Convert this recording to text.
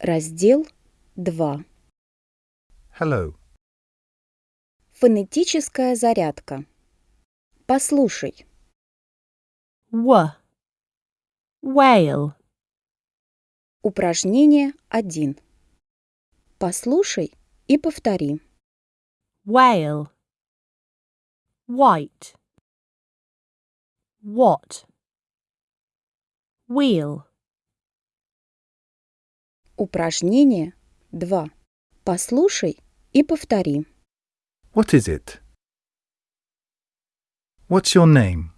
Раздел 2. Hello. Фонетическая зарядка. Послушай. W. Whale. Упражнение 1. Послушай и повтори. Whale. White. What. Wheel. Упражнение 2. Послушай и повтори. What is it? What's your name?